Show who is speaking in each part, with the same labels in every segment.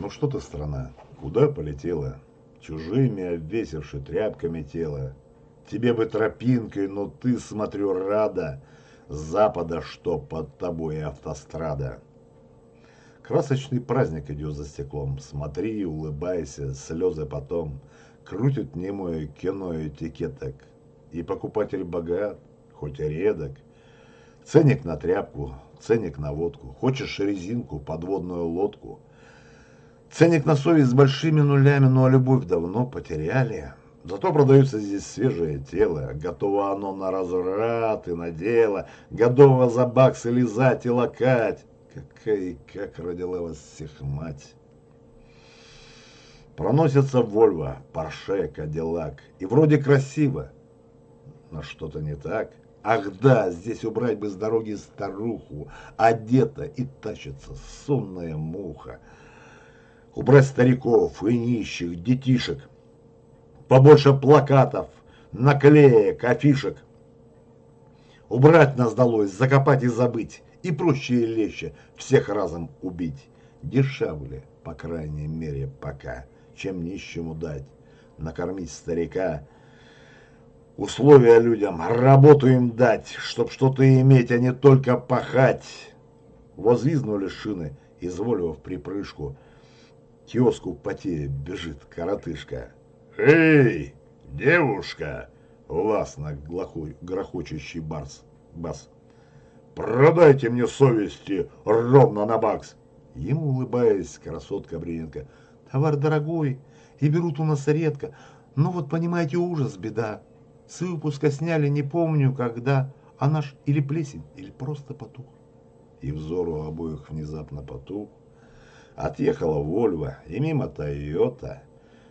Speaker 1: Ну что ты, страна, куда полетела? Чужими обвесивши тряпками тело. Тебе бы тропинкой, но ты, смотрю, рада. С запада, что под тобой автострада. Красочный праздник идет за стеклом. Смотри, улыбайся, слезы потом. Крутит немое кино этикеток. И покупатель богат, хоть и редок. Ценник на тряпку, ценник на водку. Хочешь резинку, подводную лодку. Ценник на совесть с большими нулями, ну а любовь давно потеряли. Зато продается здесь свежее тело, готово оно на разврат и на дело, готово за баксы лизать и лакать. Какая и как родила вас всех мать. Проносится Вольво, Порше, Кадиллак, и вроде красиво, но что-то не так. Ах да, здесь убрать бы с дороги старуху, одета и тащится сонная муха. Убрать стариков и нищих, детишек, побольше плакатов, наклеек, афишек. Убрать нас долой, закопать и забыть, и проще и легче всех разом убить. Дешевле, по крайней мере, пока, чем нищему дать, накормить старика, условия людям, работу им дать, чтоб что-то иметь, а не только пахать. Возвизнули шины, изволив припрыжку, киоску потея бежит коротышка. «Эй, девушка!» — властно грохочущий барс, бас. «Продайте мне совести ровно на бакс!» Ему улыбаясь, красотка Бриненко. «Товар дорогой, и берут у нас редко. Ну вот, понимаете, ужас, беда. С выпуска сняли, не помню, когда, а наш или плесень, или просто потух». И взор у обоих внезапно потух. Отъехала Вольва, и мимо Тойота —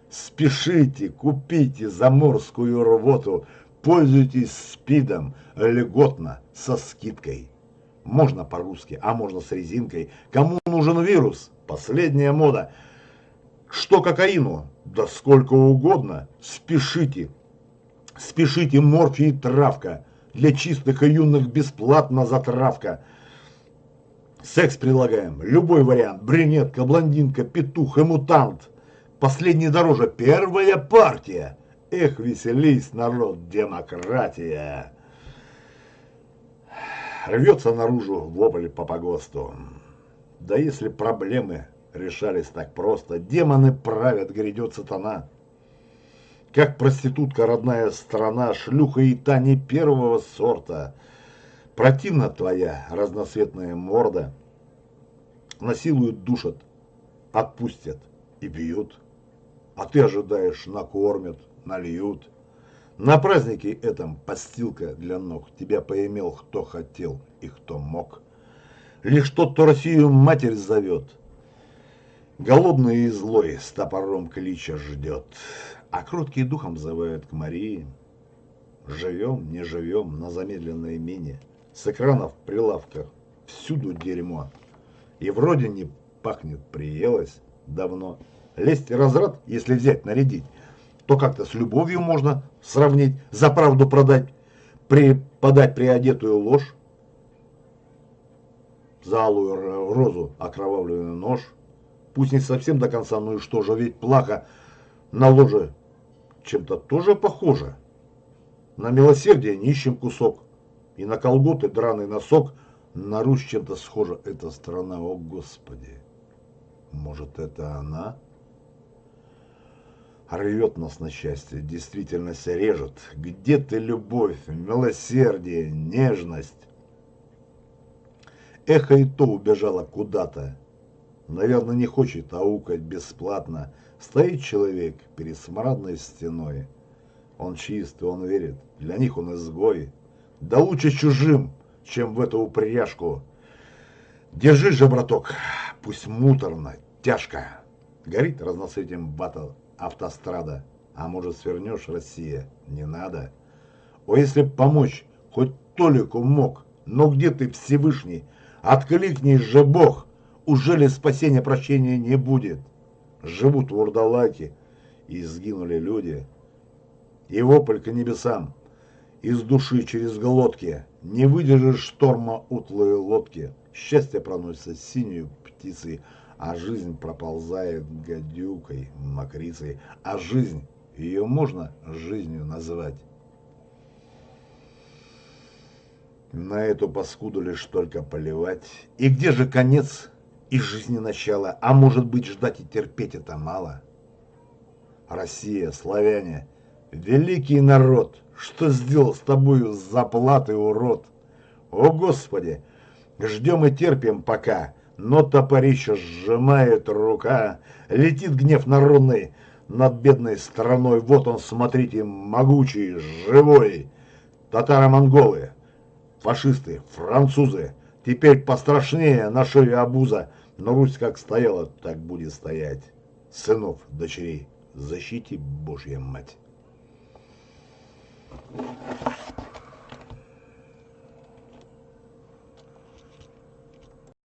Speaker 1: Спешите, купите заморскую рвоту, пользуйтесь спидом льготно, со скидкой. Можно по-русски, а можно с резинкой. Кому нужен вирус? Последняя мода. Что кокаину? Да сколько угодно. Спешите. Спешите, морфий травка. Для чистых и юных бесплатно затравка. Секс предлагаем. Любой вариант. Брюнетка, блондинка, петух и мутант. Последний дороже. Первая партия. Эх, веселись, народ, демократия. Рвется наружу вопль по погосту. Да если проблемы решались так просто, демоны правят, грядет сатана. Как проститутка родная страна, шлюха и та не первого сорта. Противна твоя разноцветная морда. Насилуют, душат, отпустят и бьют а ты ожидаешь, накормят, нальют. На празднике этом подстилка для ног тебя поимел, кто хотел и кто мог. Лишь тот, кто Россию матерь зовет, голодный и злой с топором клича ждет, а кроткий духом зывают к Марии. Живем, не живем на замедленной мине, с экранов прилавках всюду дерьмо, и вроде не пахнет, приелось давно. Лезть и разрад, если взять, нарядить, то как-то с любовью можно сравнить, за правду продать, при, подать приодетую ложь, за алую розу окровавленный нож, пусть не совсем до конца, ну и что же, ведь плохо на ложе чем-то тоже похоже. На милосердие нищим кусок, и на колготы драный носок, на Русь чем-то схожа эта страна, о Господи. Может, это она? рвет нас на счастье, действительность режет. Где ты, любовь, милосердие, нежность? Эхо и то убежало куда-то. Наверное, не хочет аукать бесплатно. Стоит человек перед смрадной стеной. Он чист, он верит, для них он изгой. Да лучше чужим, чем в эту упряжку. Держи же, браток, пусть муторно, тяжко. Горит разноцветием батл автострада. А может свернешь, Россия? Не надо. О, если б помочь, хоть Толику мог, но где ты, Всевышний? Откликнись же, Бог! Уже ли спасения прощения не будет? Живут вурдалаки, и сгинули люди. И вопль к небесам, из души через глотки, не выдержишь шторма утлые лодки. Счастье проносится синюю птицей, а жизнь проползает гадюкой, мокрицей, а жизнь, ее можно жизнью назвать. На эту паскуду лишь только поливать. И где же конец и жизни начало? А может быть ждать и терпеть это мало? Россия, славяне, великий народ, что сделал с тобою заплаты, урод? О, Господи, ждем и терпим пока, но топорище сжимает рука, летит гнев народный над бедной страной. Вот он, смотрите, могучий, живой. Татаро-монголы, фашисты, французы, теперь пострашнее на шее обуза, но Русь как стояла, так будет стоять. Сынов, дочерей, защити Божья мать. Thank you.